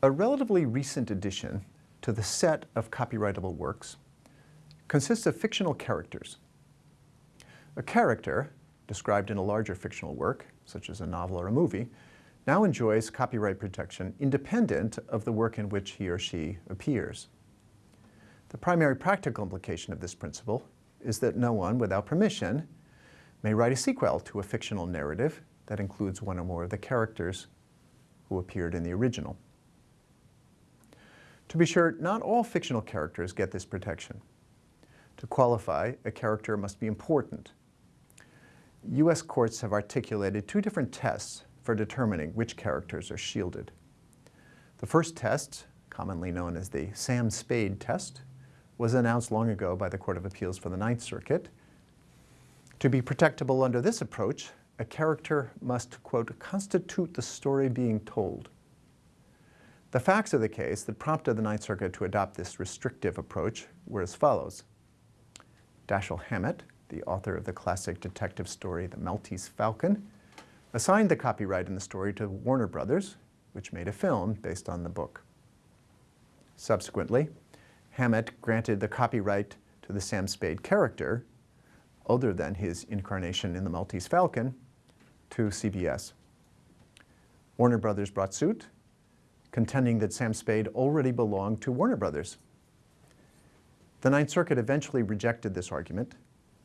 A relatively recent addition to the set of copyrightable works consists of fictional characters. A character, described in a larger fictional work, such as a novel or a movie, now enjoys copyright protection independent of the work in which he or she appears. The primary practical implication of this principle is that no one, without permission, may write a sequel to a fictional narrative that includes one or more of the characters who appeared in the original. To be sure, not all fictional characters get this protection. To qualify, a character must be important. U.S. courts have articulated two different tests for determining which characters are shielded. The first test, commonly known as the Sam Spade test, was announced long ago by the Court of Appeals for the Ninth Circuit. To be protectable under this approach, a character must, quote, constitute the story being told. The facts of the case that prompted the Ninth Circuit to adopt this restrictive approach were as follows. Dashiell Hammett, the author of the classic detective story The Maltese Falcon, assigned the copyright in the story to Warner Brothers, which made a film based on the book. Subsequently, Hammett granted the copyright to the Sam Spade character, other than his incarnation in The Maltese Falcon, to CBS. Warner Brothers brought suit contending that Sam Spade already belonged to Warner Brothers. The Ninth Circuit eventually rejected this argument,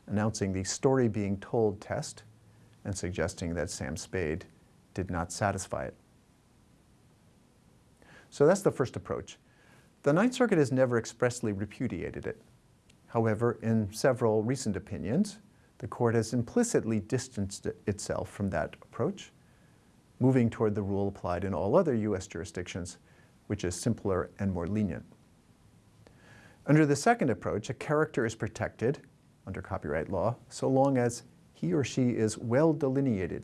announcing the story being told test and suggesting that Sam Spade did not satisfy it. So that's the first approach. The Ninth Circuit has never expressly repudiated it. However, in several recent opinions, the court has implicitly distanced itself from that approach moving toward the rule applied in all other U.S. jurisdictions, which is simpler and more lenient. Under the second approach, a character is protected under copyright law so long as he or she is well delineated.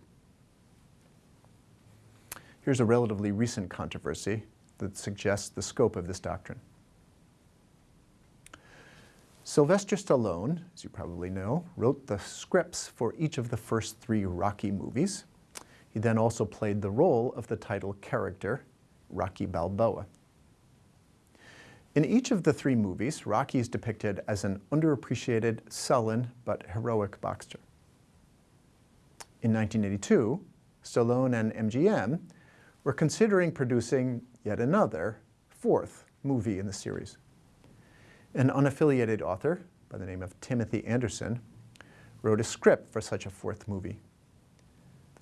Here's a relatively recent controversy that suggests the scope of this doctrine. Sylvester Stallone, as you probably know, wrote the scripts for each of the first three Rocky movies. He then also played the role of the title character, Rocky Balboa. In each of the three movies, Rocky is depicted as an underappreciated, sullen, but heroic boxer. In 1982, Stallone and MGM were considering producing yet another, fourth movie in the series. An unaffiliated author by the name of Timothy Anderson wrote a script for such a fourth movie.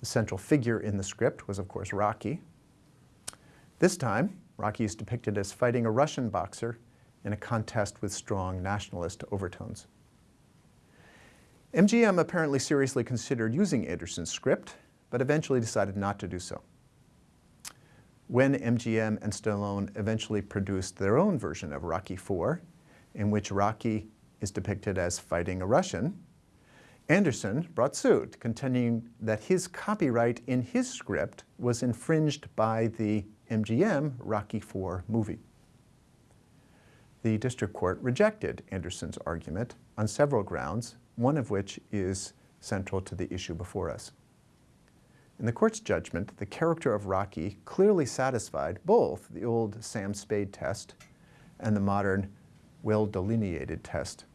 The central figure in the script was, of course, Rocky. This time, Rocky is depicted as fighting a Russian boxer in a contest with strong nationalist overtones. MGM apparently seriously considered using Anderson's script, but eventually decided not to do so. When MGM and Stallone eventually produced their own version of Rocky IV, in which Rocky is depicted as fighting a Russian, Anderson brought suit, contending that his copyright in his script was infringed by the MGM Rocky IV movie. The district court rejected Anderson's argument on several grounds, one of which is central to the issue before us. In the court's judgment, the character of Rocky clearly satisfied both the old Sam Spade test and the modern well-delineated test.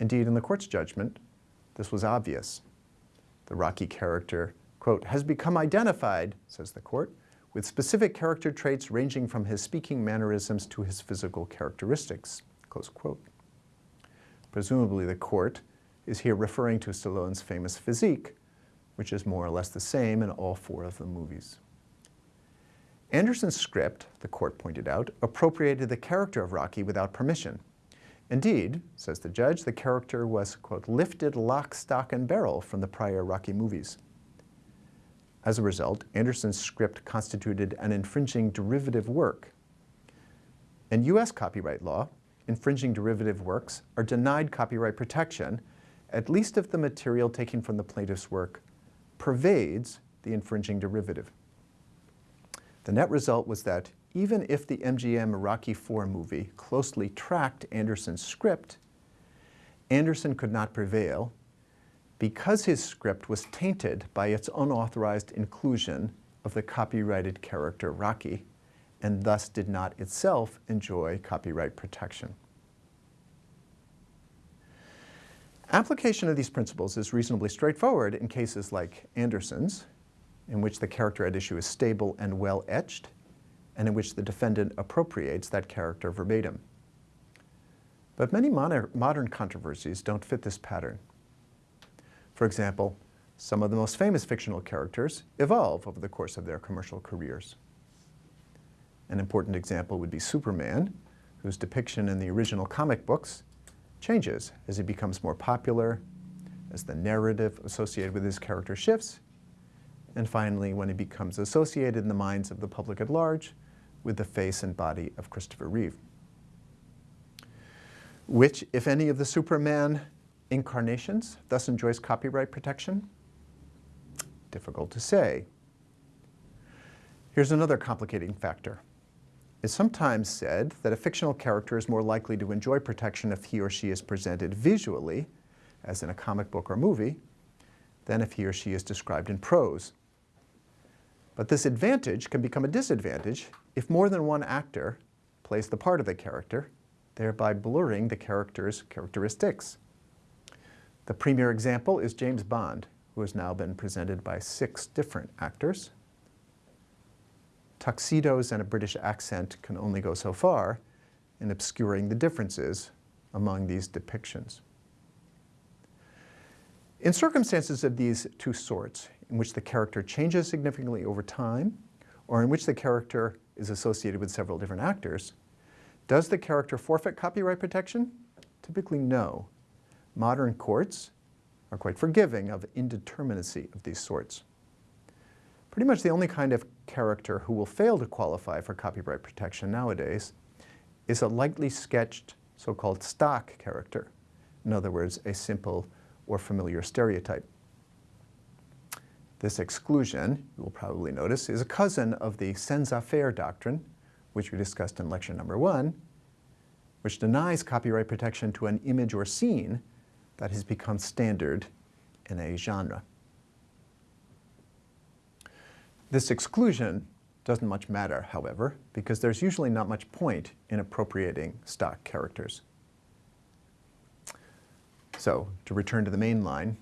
Indeed, in the court's judgment, this was obvious. The Rocky character, quote, has become identified, says the court, with specific character traits ranging from his speaking mannerisms to his physical characteristics, close quote. Presumably the court is here referring to Stallone's famous physique, which is more or less the same in all four of the movies. Anderson's script, the court pointed out, appropriated the character of Rocky without permission, Indeed, says the judge, the character was, quote, lifted lock, stock, and barrel from the prior Rocky movies. As a result, Anderson's script constituted an infringing derivative work. In U.S. copyright law, infringing derivative works are denied copyright protection, at least if the material taken from the plaintiff's work pervades the infringing derivative. The net result was that even if the MGM Rocky IV movie closely tracked Anderson's script, Anderson could not prevail because his script was tainted by its unauthorized inclusion of the copyrighted character Rocky and thus did not itself enjoy copyright protection. Application of these principles is reasonably straightforward in cases like Anderson's, in which the character at issue is stable and well etched, and in which the defendant appropriates that character verbatim. But many modern controversies don't fit this pattern. For example, some of the most famous fictional characters evolve over the course of their commercial careers. An important example would be Superman, whose depiction in the original comic books changes as he becomes more popular, as the narrative associated with his character shifts, and finally when he becomes associated in the minds of the public at large with the face and body of Christopher Reeve. Which, if any of the Superman incarnations, thus enjoys copyright protection? Difficult to say. Here's another complicating factor. It's sometimes said that a fictional character is more likely to enjoy protection if he or she is presented visually, as in a comic book or movie, than if he or she is described in prose. But this advantage can become a disadvantage if more than one actor plays the part of the character, thereby blurring the character's characteristics. The premier example is James Bond, who has now been presented by six different actors. Tuxedos and a British accent can only go so far in obscuring the differences among these depictions. In circumstances of these two sorts, in which the character changes significantly over time, or in which the character is associated with several different actors, does the character forfeit copyright protection? Typically no. Modern courts are quite forgiving of indeterminacy of these sorts. Pretty much the only kind of character who will fail to qualify for copyright protection nowadays is a lightly sketched so-called stock character. In other words, a simple or familiar stereotype. This exclusion, you will probably notice, is a cousin of the faire doctrine, which we discussed in lecture number one, which denies copyright protection to an image or scene that has become standard in a genre. This exclusion doesn't much matter, however, because there's usually not much point in appropriating stock characters. So, to return to the main line,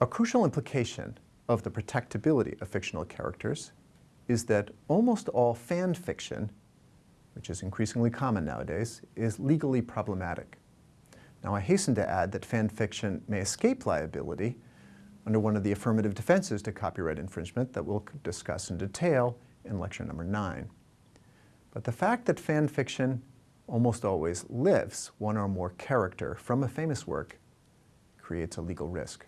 a crucial implication of the protectability of fictional characters is that almost all fan fiction, which is increasingly common nowadays, is legally problematic. Now I hasten to add that fan fiction may escape liability under one of the affirmative defenses to copyright infringement that we'll discuss in detail in lecture number nine. But the fact that fan fiction almost always lifts one or more character from a famous work creates a legal risk.